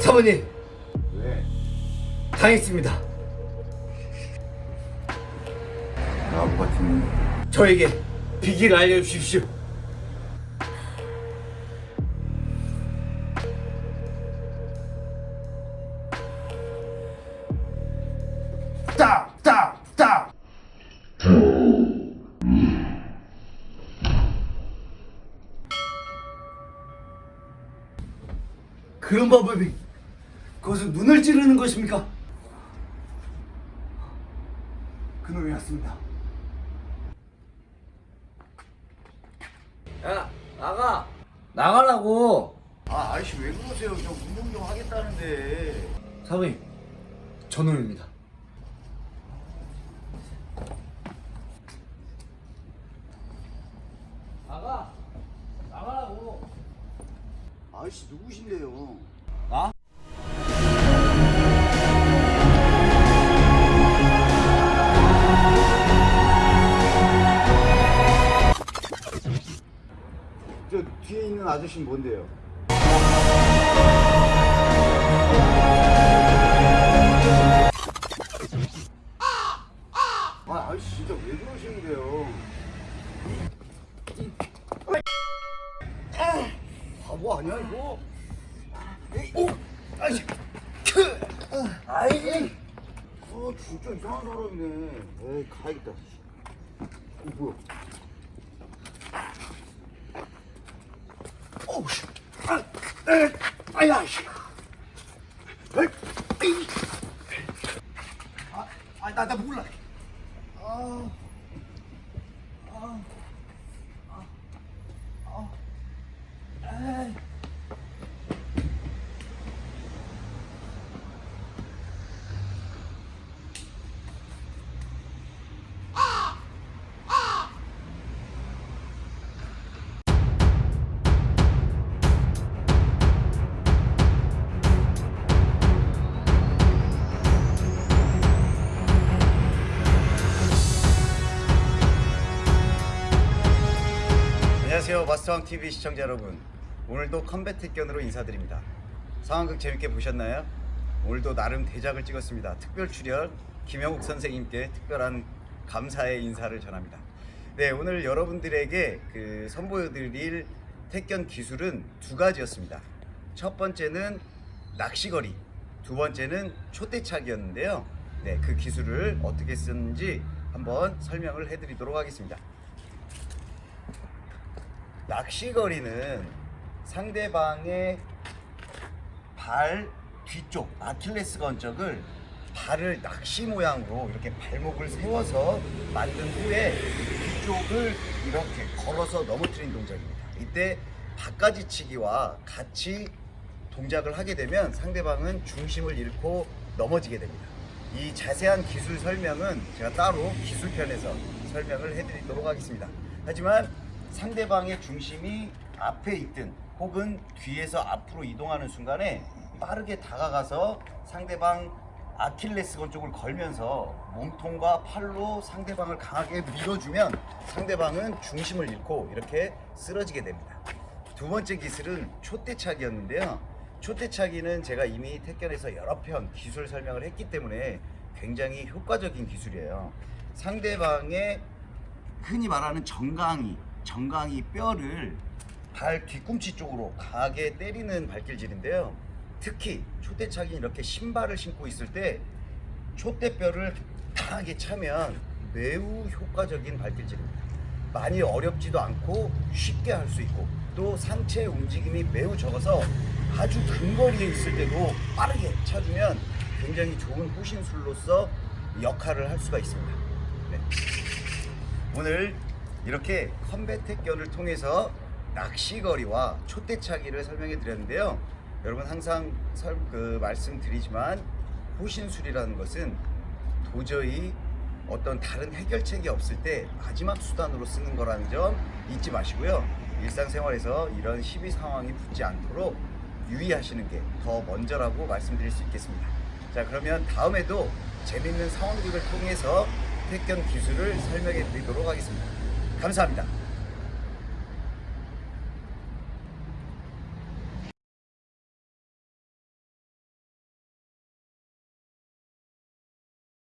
사모님 왜? 당했습니다. 같은 저에게 비기를 알려주십시오. 그런 방법이 그것은 눈을 찌르는 것입니까? 그놈이 왔습니다. 야 나가 나가라고 아, 아저씨 왜 그러세요? 저 운동 좀 하겠다는데. 사모님 저놈입니다. 나가 나가라고 아저씨 누구신데요? 나? 저 뒤에 있는 아저씨는 뭔데요? 바보 아니야 이거? 오, 아저씨, 크, 아이, 어 진짜 이상한 사람이네. 에이 가야겠다. 어 뭐야? 어우 씨, 아, 에, 아야 씨. 아, 아, 나, 나 몰라. 아, 아, 안녕하세요 마스터왕 TV 시청자 여러분 오늘도 컴뱃 택견으로 인사드립니다. 상황극 재밌게 보셨나요? 오늘도 나름 대작을 찍었습니다. 특별 출연 김영욱 선생님께 특별한 감사의 인사를 전합니다. 네 오늘 여러분들에게 그 선보여드릴 택견 기술은 두 가지였습니다. 첫 번째는 낚시거리 두 번째는 촛대차기였는데요. 네, 그 기술을 어떻게 쓰는지 한번 설명을 해드리도록 하겠습니다 낚시거리는 상대방의 발 뒤쪽 아킬레스 건적을 발을 낚시 모양으로 이렇게 발목을 세워서 만든 후에 뒤쪽을 이렇게 걸어서 넘어뜨린 동작입니다. 이때 바가지 치기와 같이 동작을 하게 되면 상대방은 중심을 잃고 넘어지게 됩니다. 이 자세한 기술 설명은 제가 따로 기술편에서 설명을 해드리도록 하겠습니다. 하지만 상대방의 중심이 앞에 있든 혹은 뒤에서 앞으로 이동하는 순간에 빠르게 다가가서 상대방 아킬레스건 쪽을 걸면서 몸통과 팔로 상대방을 강하게 밀어주면 상대방은 중심을 잃고 이렇게 쓰러지게 됩니다. 두 번째 기술은 촛대차기였는데요. 촛대차기는 제가 이미 택견에서 여러 편 기술 설명을 했기 때문에 굉장히 효과적인 기술이에요. 상대방의 흔히 말하는 정강이, 정강이 뼈를 발 뒤꿈치 쪽으로 강하게 때리는 발길질인데요. 특히 촛대차기 이렇게 신발을 신고 있을 때 촛대뼈를 강하게 차면 매우 효과적인 발길질입니다. 많이 어렵지도 않고 쉽게 할 수 있고 또 상체 움직임이 매우 적어서 아주 근거리에 있을 때도 빠르게 차주면 굉장히 좋은 호신술로서 역할을 할 수가 있습니다. 네. 오늘 이렇게 컴뱃 택견을 통해서 낚시거리와 촛대차기를 설명해 드렸는데요. 여러분 항상 설, 그 말씀드리지만 호신술이라는 것은 도저히 어떤 다른 해결책이 없을 때 마지막 수단으로 쓰는 거라는 점 잊지 마시고요. 일상생활에서 이런 시비 상황이 붙지 않도록 유의하시는 게 더 먼저라고 말씀드릴 수 있겠습니다. 자 그러면 다음에도 재밌는 상황극을 통해서 택견 기술을 설명해 드리도록 하겠습니다. 감사합니다.